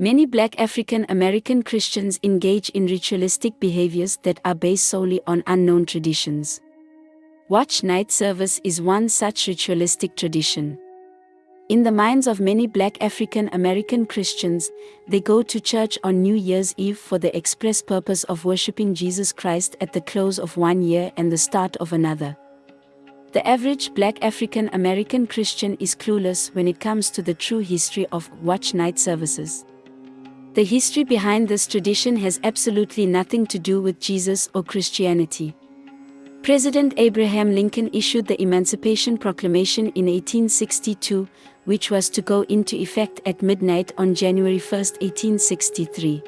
Many black African American Christians engage in ritualistic behaviors that are based solely on unknown traditions. Watch night service is one such ritualistic tradition. In the minds of many black African American Christians, they go to church on New Year's Eve for the express purpose of worshiping Jesus Christ at the close of one year and the start of another. The average black African American Christian is clueless when it comes to the true history of watch night services. The history behind this tradition has absolutely nothing to do with Jesus or Christianity. President Abraham Lincoln issued the Emancipation Proclamation in 1862, which was to go into effect at midnight on January 1, 1863.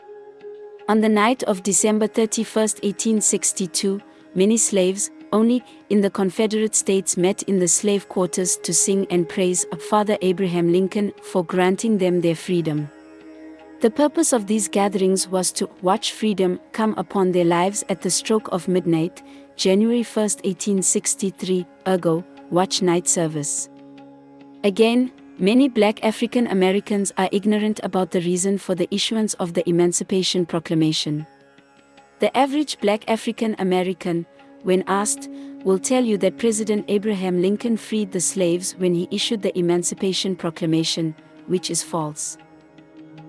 On the night of December 31, 1862, many slaves, only in the Confederate States met in the slave quarters to sing and praise Father Abraham Lincoln for granting them their freedom. The purpose of these gatherings was to watch freedom come upon their lives at the stroke of midnight, January 1, 1863, ergo, watch night service. Again, many black African Americans are ignorant about the reason for the issuance of the Emancipation Proclamation. The average black African American, when asked, will tell you that President Abraham Lincoln freed the slaves when he issued the Emancipation Proclamation, which is false.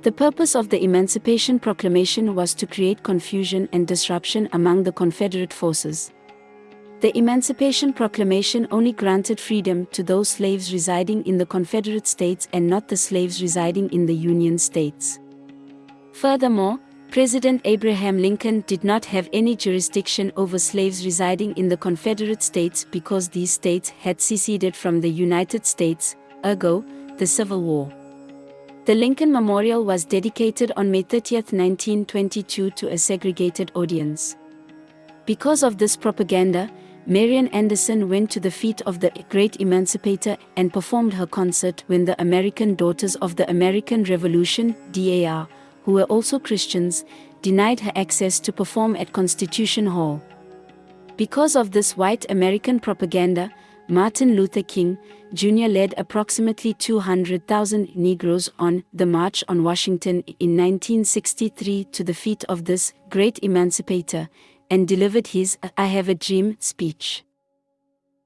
The purpose of the Emancipation Proclamation was to create confusion and disruption among the Confederate forces. The Emancipation Proclamation only granted freedom to those slaves residing in the Confederate States and not the slaves residing in the Union States. Furthermore, President Abraham Lincoln did not have any jurisdiction over slaves residing in the Confederate States because these states had seceded from the United States, ergo, the Civil War. The Lincoln Memorial was dedicated on May 30, 1922 to a segregated audience. Because of this propaganda, Marian Anderson went to the feet of the great emancipator and performed her concert when the American Daughters of the American Revolution, DAR, who were also Christians, denied her access to perform at Constitution Hall. Because of this white American propaganda, Martin Luther King, Jr. led approximately 200,000 Negroes on the March on Washington in 1963 to the feet of this great emancipator and delivered his I Have a Dream speech.